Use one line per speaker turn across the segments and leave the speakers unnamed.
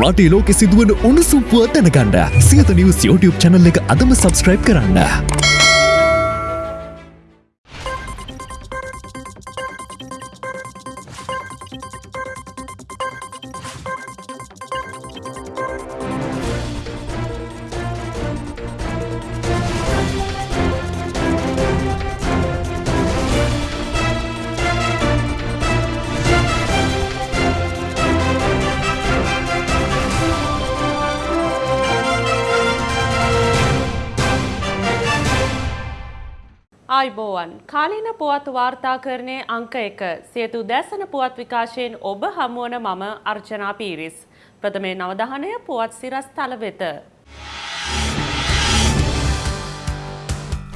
රටේ ලෝකෙ සිදුවන උණුසුම් පුවත් දැනගන්න සියත නිවස් YouTube channel එක අදම subscribe කරන්න.
ආයිබෝවන් කාලීන පුවත් වාර්තාකරණය අංක එක සියතු දැසන පුවත් විකාශයෙන් ඔබ හමුවන මම අර්චනා පීරිස්. ප්‍රථමේ නවදහනය පුවත් සිරස් තල වෙත.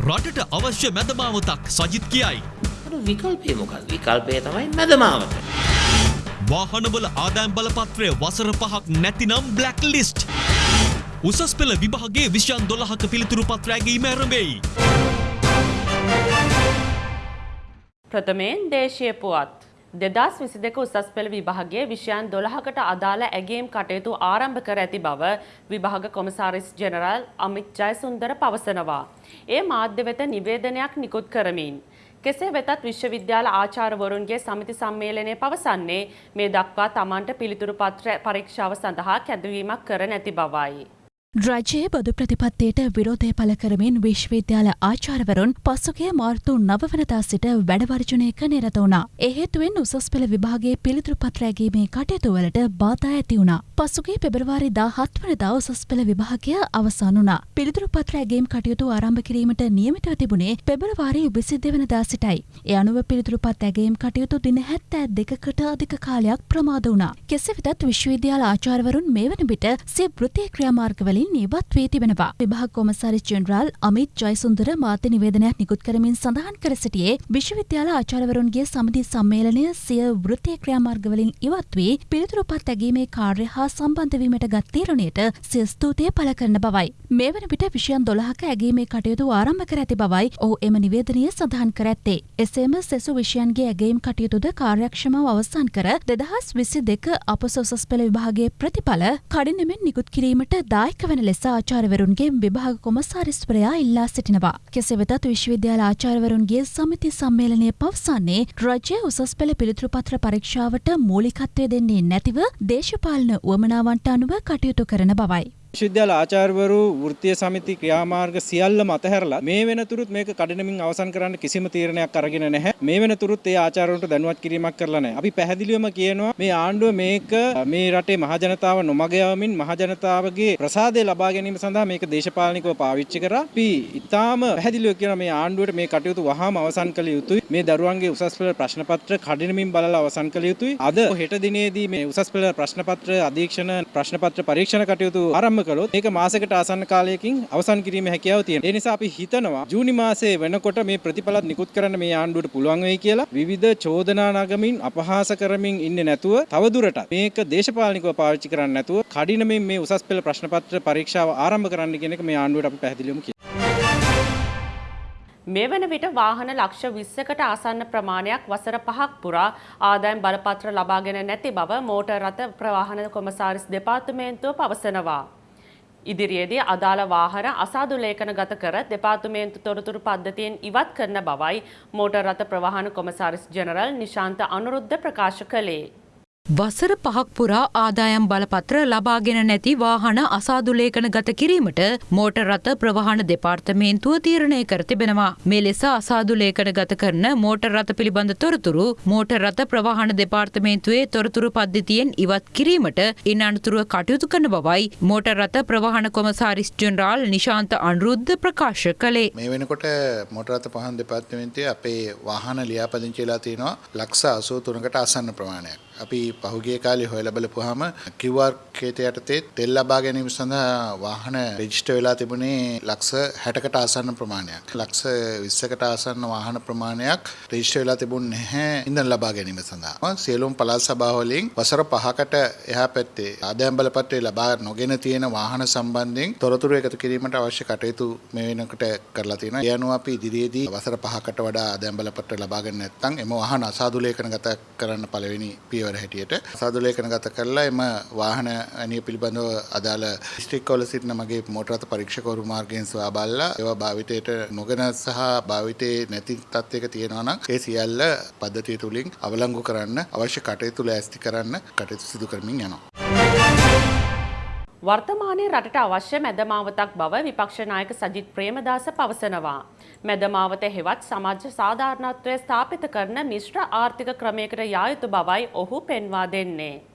රටට අවශ්‍ය මැදමාවතක් සජිත් කියයි.
විකල්පය මොකක් විකල්පය තමයි මැදමාවත.
වාහනවල ආදායම් බලපත්‍රය වසර පහක් නැතිනම් බ්ලක් ලිස්ට්. උසස් පෙළ විභාගේ විෂයන් දොළහක පිළිතුරු පත්‍රෑගීම ඇරඹෙයි.
ප්‍රථමයෙන් දේශය පුවත්. දෙදස් විසි දෙක උසස් පෙළ විභාගේ විෂයන් දොළහකට අදාළ ඇගේම් කටයුතු ආරම්භ කර ඇති බව විභාග කොමසාරිස් ජෙනරල් අමිත් ජයසුන්දර පවසනවා. ඒ මාධ්‍ය වෙත නිවේදනයක් නිකුත් කරමින්. කෙසේ වෙතත් විශ්වවිද්‍යාල ආචාරවරුන්ගේ සමිති සම්මේලනය පවසන්නේ මේ දක්වා තමන්ට පිළිතුරු පත්‍ර පරීක්ෂාව සඳහා කැදවීමක් කර නැති බවයි.
රජයේ බදු ප්‍රතිපත්තියට විරෝධය පළ කරමින් විශ්වවිද්‍යාල ආචාරවරුන් පසුගිය මාර්තු නවවනදා සිට වැඩවර්ජනයක නිරත වුණා. එහෙතුවෙන් උසස් පෙළ විභාගේ පිළිතුරු පත්‍රෑගීමේ කටයුතුවලට බාධා ඇති වුණා. පසුගේ පෙබරවාරි දා හත්වනදා උසස් පෙළ විභාගය අවසන් වුණා. පිළිතුරු පත්‍රෑගේම් කටයුතු ආරම්භ කිරීමට නියමිතව තිබුණේ පෙබරවාරි විසි දෙවනදා සිටයි. ඒ අනුව පිළිතුරු පත් ඇගේම් කටයුතු දින හැත්තෑ දෙකකට අධික කාලයක් ප්‍රමාද වුණා. කෙසේ වෙතත් විශ්වවිද්‍යාල ආචාරවරුන් මේ වන විට සිය වෘත්තීය ක්‍රියාමාර්ගවලින් ඉවත් වී තිබෙනවා. විභාග කොමසාරිස් ජෙනරාල් අමිත් ජයසුන්දර මාධ්‍ය නිවේදනයක් නිකුත් කරමින් සඳහන් කර සිටියේ විශ්වවිද්‍යාල ආචාර්යවරුන්ගේ සමිති සම්මේලනය සිය වෘත්තීය ක්‍රියාමාර්ගවලින් ඉවත් වී පිළිතුරු පත් ඇගීමේ කාර්ය හා සම්බන්ධ වීමට ගත් තීරණයට සිය ස්තුතිය පළ කරන බවයි. මේ වන විට විෂයන් 12ක ඇගීමේ කටයුතු ආරම්භ කර ඇති බවයි ඔහු එම නිවේදනය සඳහන් කර ඇත්තේ. එසේම සෙසු විෂයන්ගේ ඇගීම් කටයුතුද කාර්යක්ෂමව අවසන් කර දෙදහස් විසි දෙක අපොස උසස් පෙළ විභාගයේ ප්‍රතිඵල කඩිනමෙන් නිකුත් කිරීමට දායක වන ලෙස ආචාර්යවරුන්ගේ විභාග කොමසාරිස්වරයා ඉල්ලා සිටිනවා. කෙසේ වෙතත් විශ්වවිද්‍යාල ආචාර්යවරුන්ගේ සමිති සම්මේලනය පවසන්නේ රජය උසස් පෙළ පිළිතුරු පත්‍ර පරීක්ෂාවට මූලිකත්වය දෙන්නේ නැතිව දේශපාලන උවමනාවන්ට අනුව කටයුතු කරන බවයි.
විශ්වවිද්‍යාල ආචාර්යවරු වෘත්තීය සමිති ක්‍රියාමාර්ග සියල්ලම අතහැරලා මේ වෙනතුරුත් මේක කඩනමින් අවසන් කරන්න කිසිම තීරණයක් අරගෙන නැහැ. මේ වෙනතුරුත් ඒ ආචාර්යවරුන්ට දැනුවත් කිරීමක් කරලා නැහැ. අපි පැහැදිලිවම කියනවා මේ ආණ්ඩුව මේක මේ රටේ මහජනතාව නොමග යවමින් මහජනතාවගේ ප්‍රසාදය ලබා ගැනීම සඳහා මේක දේශපාලනිකව පාවිච්චි කරා. අපි ඉතාම පැහැදිලිව කියනවා මේ ආණ්ඩුවට මේ කටයුතු වහාම අවසන් කළ යුතුයි. මේ දරුවන්ගේ උසස් පෙළ ප්‍රශ්න පත්‍ර කඩනමින් බලලා අවසන් කළ යුතුයි. අද හෙට දිනේදී මේ උසස් පෙළ ප්‍රශ්න පත්‍ර අධීක්ෂණ ප්‍රශ්න පත්‍ර පරීක්ෂණ කටයුතු ආරම්භ ආරම්භ කළොත් මේක මාසයකට ආසන්න කාලයකින් අවසන් කිරීමේ හැකියාව තියෙනවා. ඒ නිසා අපි හිතනවා ජූනි මාසයේ වෙනකොට මේ ප්‍රතිඵලත් නිකුත් කරන්න මේ ආණ්ඩුවට පුළුවන් වෙයි කියලා විවිධ චෝදනා නගමින් අපහාස කරමින් ඉන්නේ නැතුව තවදුරටත් මේක දේශපාලනිකව පාවිච්චි කරන්නේ නැතුව කඩිනමින් මේ උසස් පෙළ ප්‍රශ්න පත්‍ර පරීක්ෂාව ආරම්භ කරන්න කියන එක මේ ආණ්ඩුවට අපි පැහැදිලිවම කියනවා.
මේ වන විට වාහන ලක්ෂ විස්සකට ආසන්න ප්‍රමාණයක් වසර පහක් පුරා ආදායම් බලපත්‍ර ලබාගෙන නැති බව මෝටර් රථ ප්‍රවාහන කොමසාරිස් දෙපාර්තමේන්තුව පවසනවා. ඉදිරියේදී අදාළ වාහන අසාදු ලේඛන ගත කර දෙපාර්තමේන්තු තොරතුරු පද්ධතියෙන් ඉවත් කරන බවයි මෝටර් රථ ප්‍රවාහන කොමසාරිස් ජෙනරල් නිශාන්ත අනුරුද්ධ ප්‍රකාශ කළේ.
වසර පහක් පුරා ආදායම් බලපත්‍ර ලබාගෙන නැති වාහන අසාදුලේඛන ගත කිරීමට මෝටර් රථ ප්‍රවාහන දෙපාර්තමේන්තුව තීරණය කර තිබෙනවා. මේ ලෙස අසාදුලේඛන ගත කරන මෝටර් රථ පිළිබඳ තොරතුරු මෝටර් රථ ප්‍රවාහන දෙපාර්තමේන්තුවේ තොරතුරු පද්ධතියෙන් ඉවත් කිරීමට ඉන් අනතුරුව කටයුතු කරන බවයි මෝටර් රථ ප්‍රවාහන කොමසාරිස් ජෙනරාල් නිශාන්ත අනුරුද්ධ ප්‍රකාශ කළේ.
මේ වෙනකොට මෝටර් රථ පහන් දෙපාර්තමේන්තුවේ අපේ වාහන ලියාපදිංචි වෙලා තියෙනවා ලක්ෂ 83කට ආසන්න ප්‍රමාණයක්. අපි පහුගිය කාලේ හොයලා බලපුවාම QR කේත යටතේ තෙල් ලබා ගැනීම සඳහා වාහන රෙජිස්ටර් වෙලා තිබුණේ ලක්ෂ 60කට ආසන්න ප්‍රමාණයක්. ලක්ෂ 20කට ආසන්න වාහන ප්‍රමාණයක් රෙජිස්ටර් වෙලා තිබුණේ නැහැ ඉන්ධන ලබා ගැනීම සඳහා. සියලුම පළාත් සභා වලින් වසර 5කට එහා පැත්තේ ආදායම් බලපත්‍රය ලබා නොගෙන තියෙන වාහන සම්බන්ධයෙන් තොරතුරු එකතු කිරීමට අවශ්‍ය කටයුතු මේ වෙනකොට කරලා තියෙනවා. ඒ අනුව අපි ඉදිරියේදී වසර 5කට වඩා ආදායම් බලපත්‍ර ලබා ගන්න නැත්නම් එම වාහන අසාදු ලේඛනගත කරන්න පළවෙනි පියවර පියවර හැටියට සාදු ලේඛනගත කරලා එම වාහන අනිය පිළිබඳව අදාළ ස්ට්‍රික්කවල සිටින මගේ මෝටරත පරීක්ෂකවරු මාර්ගයෙන් සොයා බලලා ඒවා භාවිතයට නොගෙන සහ භාවිතයේ නැති තත්ත්වයක තියෙනවා නම් ඒ සියල්ල පද්ධතිය තුලින් අවලංගු කරන්න අවශ්‍ය කටයුතු ලෑස්ති කරන්න කටයුතු සිදු කරමින් යනවා.
වර්තමානයේ රටට අවශ්‍ය මැදමාවතක් බව විපක්ෂ නායක සජිත් ප්‍රේමදාස පවසනවා. මැදමාවත හෙවත් සමාජ සාධාරණත්වය ස්ථාපිත කරන මිශ්‍ර ආර්ථික ක්‍රමයකට යා යුතු බවයි ඔහු පෙන්වා දෙන්නේ.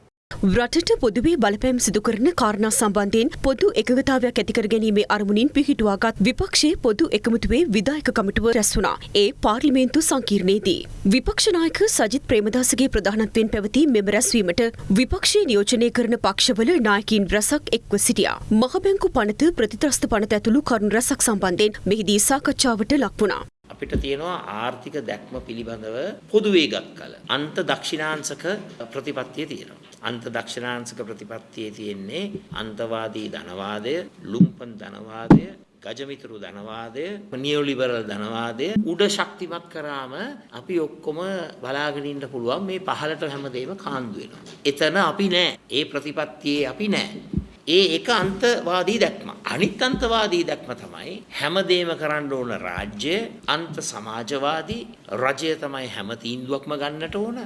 රටට පොදුවේ බලපෑම් සිදු කරන කාරණා සම්බන්ධයෙන් පොදු එකගතාවයක් ඇතිකර ගැනීමේ අරමුණින් පිහිටුවාගත් විපක්ෂයේ පොදු එකමුතුවේ විදායක කමිටුව රැස් වුණා. ඒ පාර්ලිමේන්තු සංකීර්ණයේදී. විපක්ෂ නායක සජිත් ප්‍රේමදාසගේ ප්‍රධානත්වයෙන් පැවති මෙම රැස්වීමට විපක්ෂයේ නියෝජනය කරන පක්ෂවල නායකින් රැසක් එක්ව සිටියා. මහබැංකු පනත ප්‍රතිත්‍රස්ත පනත ඇතුළු කරුණු රැසක් සම්බන්ධයෙන් මෙහිදී සාකච්ඡාවට ලක් වුණා.
අපිට තියෙනවා ආර්ථික දැක්ම පිළිබඳව පොදුවේගත් කල. අන්ත දක්ෂිණාංශක ප්‍රතිපත්තිය තියෙනවා. අන්ත දක්ෂිණාංශක ප්‍රතිපත්තියේ තියෙන්නේ අන්තවාදී ධනවාදය, ලුම්පන් ධනවාදය, ගජමිතුරු ධනවාදය, නියෝලිබරල් ධනවාදය උඩ ශක්තිමත් කරාම අපි ඔක්කොම බලාගෙන ඉන්න පුළුවන් මේ පහළට හැමදේම කාන්දු වෙනවා. එතන අපි නෑ. ඒ ප්‍රතිපත්තියේ අපි නෑ. ඒ එක අන්තවාදී දැක්ම. අනිත් අන්තවාදී දැක්ම තමයි හැමදේම කරන්න ඕන රාජ්‍ය අන්ත සමාජවාදී රජය තමයි හැම තීන්දුවක්ම ගන්නට ඕන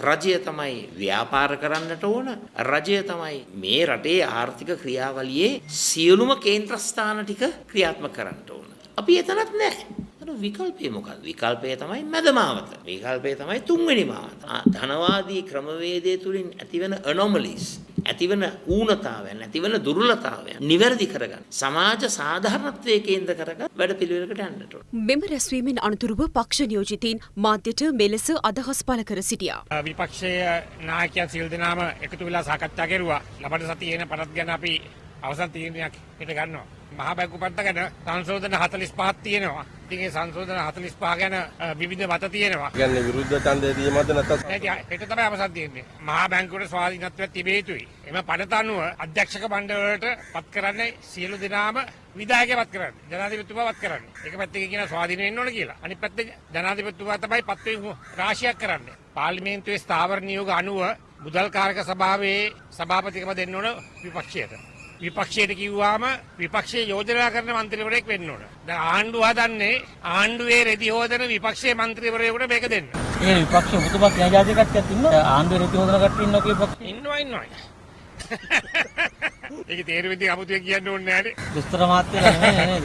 රජය තමයි ව්‍යාපාර කරන්නට ඕන රජය තමයි මේ රටේ ආර්ථික ක්‍රියාවලියේ සියලුම කේන්ද්‍රස්ථාන ටික ක්‍රියාත්මක කරන්න ඕන. අපි එතනත් නැහැ. අර විකල්පය මොකක්ද? විකල්පය තමයි මැදමාවත. විකල්පය තමයි තුන්වෙනි මාවත. ධනවාදී ක්‍රමවේදය තුලින් ඇතිවන anomalies ඇතිවන ඌනතාවයන් ඇතිවන දුර්ලතාවයන් නිවැරදි කරගන්න සමාජ සාධාරණත්වයේ කේන්ද්‍ර කරගත් වැඩපිළිවෙලකට යන්නට ඕන.
මෙම රැස්වීමෙන් අනතුරුව පක්ෂ නියෝජිතීන් මාධ්‍යට මෙලෙස අදහස් පළ කර සිටියා.
විපක්ෂයේ නායකයන් සියලු දෙනාම එකතු වෙලා සාකච්ඡා කෙරුවා. ලබන සතියේ එන පනත් ගැන අපි අවසන් තීරණයක් හිට ගන්නවා. මහා බැංකු පනත ගැන සංශෝධන 45ක් තියෙනවා. ඒ සංශෝධන 45 ගැන විවිධ මත තියෙනවා.
කියන්නේ විරුද්ධ ඡන්දය දීමද නැත්නම්
නැති හෙට තමයි අවසන් තියෙන්නේ. මහා බැංකුවට ස්වාධීනත්වයක් තිබිය යුතුයි. එම පනත අනුව අධ්‍යක්ෂක මණ්ඩලයට පත් කරන්නේ සියලු දෙනාම විධායකය පත් කරන්නේ. ජනාධිපතිතුමා පත් කරන්නේ. එක පැත්තකින් කියන ස්වාධීන වෙන්න ඕන කියලා. අනිත් පැත්තේ ජනාධිපතිතුමා තමයි පත්වීම් රාශියක් කරන්නේ. පාර්ලිමේන්තුවේ ස්ථාවර නියෝග අනුව මුදල් කාරක සභාවේ සභාපතිකම දෙන්න ඕන විපක්ෂයට. විපක්ෂයට කිව්වාම විපක්ෂයේ යෝජනා කරන මන්ත්‍රීවරයෙක් වෙන්න ඕන. දැන් ආණ්ඩුව හදන්නේ ආණ්ඩුවේ රෙදි හොදන විපක්ෂයේ මන්ත්‍රීවරයෙකුට මේක දෙන්න.
ඒ විපක්ෂ ජාතිය කට්ටියක් ඉන්නවා. ආණ්ඩුවේ රෙදි හොදන කට්ටිය ඉන්නවා විපක්ෂ.
ඉන්නවා ඉන්නවා. ඒක තේරුම් ඉතින් අමුතුවෙන් කියන්න ඕනේ නෑනේ.
දුස්තර මාත්‍යලා නෙමෙයි නේද?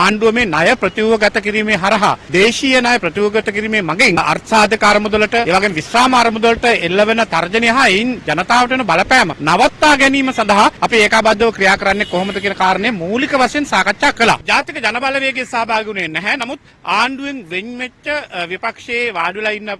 ආණ්ඩුව මේ ණය ප්‍රතිව්‍යුහගත කිරීමේ හරහා දේශීය ණය ප්‍රතිව්‍යුහගත කිරීමේ මගින් අර්ථසාධක අරමුදලට ඒ වගේම විශ්‍රාම අරමුදලට එල්ලවෙන තර්ජනය හා එයින් ජනතාවට වෙන බලපෑම නවත්තා ගැනීම සඳහා අපි ඒකාබද්ධව ක්‍රියා කරන්නේ කොහොමද කියන කාරණේ මූලික වශයෙන් සාකච්ඡා කළා. ජාතික ජනබලවේගයේ සහභාගී වුණේ නැහැ. නමුත් ආණ්ඩුවෙන් වෙන් වෙච්ච විපක්ෂයේ වාඩිලා ඉන්න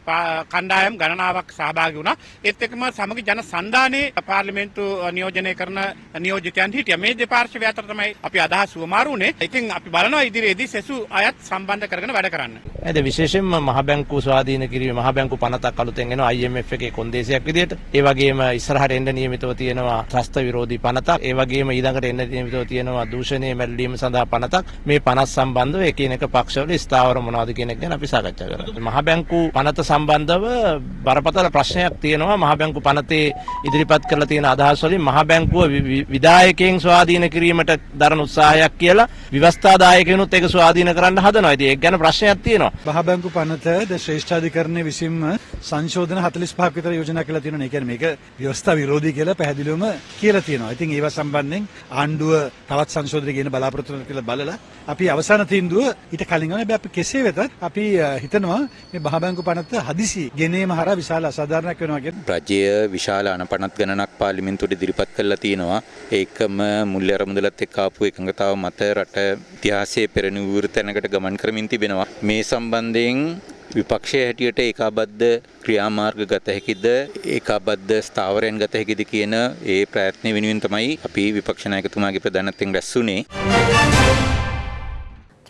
කණ්ඩායම් ගණනාවක් සහභාගී වුණා. ඒත් එක්කම සමග ජන සන්ධානයේ පාර්ලිමේන්තු නියෝජනය කරන නියෝජිතයන් හිටියා. මේ දෙපාර්ශ්වය අතර තමයි අපි අදහස් සුවමාරු වුණේ. ඉතින් අපි බලනවා ඉදිරියේදී සෙසු අයත් සම්බන්ධ කරගෙන වැඩ කරන්න.
ඇද විශේෂයෙන්ම මහ බැංකුව ස්වාධීන කිරීම මහ බැංකු පනතක් අලුතෙන් එනවා IMF එකේ කොන්දේසියක් විදිහට. ඒ වගේම ඉස්සරහට එන්න නියමිතව තියෙනවා ත්‍රස්ත විරෝධී පනතක්. ඒ වගේම ඊළඟට එන්න නියමිතව තියෙනවා දූෂණයේ මැල්ලීම සඳහා පනතක්. මේ පනත් සම්බන්ධව එකිනෙක පක්ෂවල ස්ථාවර මොනවද කියන එක ගැන අපි සාකච්ඡා කරා. මහ බැංකු පනත සම්බන්ධව බරපතල ප්‍රශ්නයක් තියෙනවා. මහ බැංකු පනතේ ඉදිරිපත් කරලා තියෙන අදහස් වලින් මහ බැංකුව විධායකයන් ස්වාධීන කිරීමට දරන උත්සාහයක් කියලා ව්‍යවස්ථාදායකයනුත් ඒක ස්වාධීන කරන්න හදනවා. ඉතින් ඒක ගැන ප්‍රශ්නයක් තියෙනවා.
මහ බැංකු පනත ද ශ්‍රේෂ්ඨාධිකරණය විසින්ම සංශෝධන 45ක් විතර යෝජනා කළා තියෙනවා. ඒ කියන්නේ මේක ව්‍යවස්ථා විරෝධී කියලා පැහැදිලිවම කියලා තියෙනවා. ඉතින් ඒවා සම්බන්ධයෙන් ආණ්ඩුව තවත් සංශෝධන කියන බලාපොරොත්තු වෙනවා කියලා බලලා අපි අවසාන තීන්දුව ඊට කලින් ගන්න අපි කෙසේ වෙතත් අපි හිතනවා මේ මහ බැංකු පනත හදිසි ගෙනීම හරහා විශාල අසාධාරණයක් වෙනවා කියන
රජය විශාල අනපනත් ගණනක් පාර්ලිමේන්තුවට ඉදිරිපත් කරලා තියෙනවා. ඒකම මුල්‍ය අරමුදලත් එක්ක ආපු එකඟතාව මත රට ඉතිහාසයේ පෙරනිවෘත තැනකට ගමන් කරමින් තිබෙනවා. මේ සම්බන්ධයෙන් විපක්ෂය හැටියට ඒකාබද්ධ ක්‍රියාමාර්ග ගත හැකිද ඒකාබද්ධ ස්ථාවරයන් ගත හැකිද කියන ඒ ප්‍රයත්නය වෙනුවෙන් තමයි අපි විපක්ෂ නායකතුමාගේ ප්‍රධානත්වයෙන් රැස්වුනේ.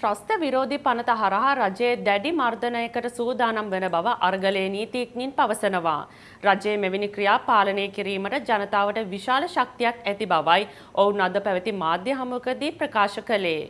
ත්‍රස්ත විරෝධී පනත හරහා රජයේ දැඩි මර්ධනයකට සූදානම් වන බව අර්ගලයේ නීතිඥයින් පවසනවා. රජයේ මෙවැනි ක්‍රියා පාලනය කිරීමට ජනතාවට විශාල ශක්තියක් ඇති බවයි ඔවුන් අද පැවති මාධ්‍ය හමුවකදී ප්‍රකාශ කළේ.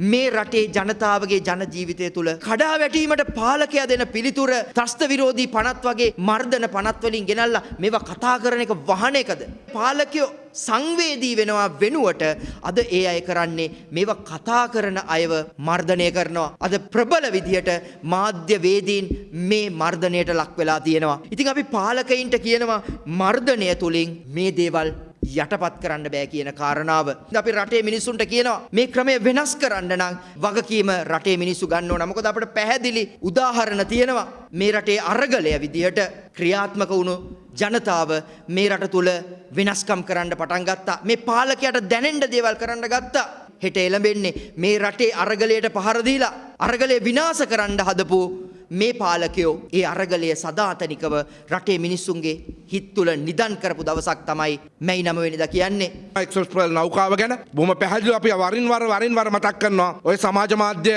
මේ රටේ ජනතාවගේ ජන ජීවිතය තුළ කඩා වැටීමට පාලකයා දෙන පිළිතුර ත්‍රස්ත විරෝධී පනත් වගේ මර්ධන පනත් වලින් ගෙනල්ලා මේවා කතා කරන එක වහන එකද? පාලකයෝ සංවේදී වෙනවා වෙනුවට අද ඒ අය කරන්නේ මේවා කතා කරන අයව මර්ධනය කරනවා. අද ප්‍රබල විදියට මාධ්‍ය වේදීන් මේ මර්ධනයට ලක් වෙලා තියෙනවා. ඉතින් අපි පාලකයින්ට කියනවා මර්ධනය තුලින් මේ දේවල් යටපත් කරන්න බෑ කියන කාරණාව. අපි රටේ මිනිස්සුන්ට කියනවා මේ ක්‍රමය වෙනස් කරන්න නම් වගකීම රටේ මිනිස්සු ගන්න ඕන. මොකද අපිට පැහැදිලි උදාහරණ තියෙනවා. මේ රටේ අරගලය විදිහට ක්‍රියාත්මක වුණු ජනතාව මේ රට තුල වෙනස්කම් කරන්න පටන් ගත්තා. මේ පාලකයාට දැනෙන්න දේවල් කරන්න ගත්තා. හෙට එළඹෙන්නේ මේ රටේ අරගලයට පහර දීලා අරගලය විනාශ කරන්න හදපු මේ පාලකයෝ ඒ අරගලය සදාතනිකව රටේ මිනිස්සුන්ගේ හිත් තුළ නිදන් කරපු දවසක් තමයි මැයි නමවෙනිද කියන්නේ.
එක්ස්ප්‍රල් නෞකාව ගැන බොම පැහැදිලි අපි වරින් වර වරින් වර මතක් කරනවා ඔය සමාජ මාධ්‍ය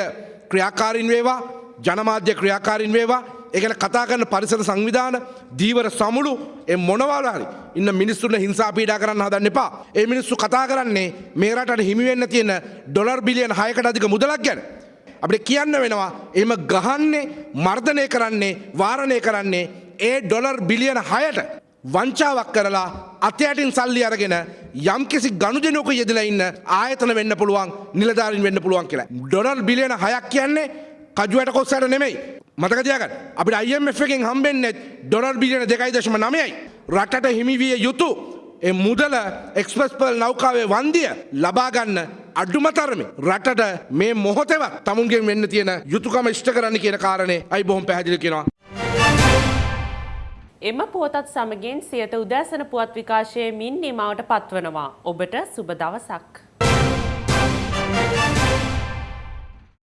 ක්‍රියාකාරින් වේවා ජනමාධ්‍ය ක්‍රියාකාරින් වේවා ඒගැන කතා කරන පරිසර සංවිධාන දීවර සමුළු එ මොනවාලාරි ඉන්න මිනිස්සුන හිංසා පීඩා කරන්න හදන්න එපා ඒ මිනිස්සු කතා කරන්නේ මේ රටට හිමිවෙන්න තියෙන ඩොලර් බිලියන හයකට අධික මුදලක් ගැන. අපිට කියන්න වෙනවා එම ගහන්නේ මර්ධනය කරන්නේ වාරණය කරන්නේ ඒ ඩොලර් බිලියන හයට වංචාවක් කරලා අතයටින් සල්ලි අරගෙන යම්කිසි ගණුජනක යෙදලා ඉන්න ආයතන වෙන්න පුළුවන් නිලධාරින් වෙන්න පුළුවන් කියලා. ඩොලර් බිලියන හයක් කියන්නේ කජුවට කොස්සට නෙමෙයි. මතකතියකට අපිට IMF එකෙන් හම්බෙන්නේ ඩොලර් බිලියන දෙකයි දශම නමයයි. රටට හිමිවිය යුතු එ මුදල එක්ස්පස්පල් නෞකාවේ වන්දිය ලබාගන්න අඩුමතරමේ රටට මේ මොහොතවත් තමුන්ගෙන් වෙන්න තියෙන යුතුකම ඉෂ්ට කරන්න කියන කාරණය අයි බොහොම පැහැදිලි කෙනවා.
එම පුවතත් සමගින් සියත උදෑසන පුවත් විකාශයේ මින් නිමාවට පත්වනවා. ඔබට සුබ දවසක්.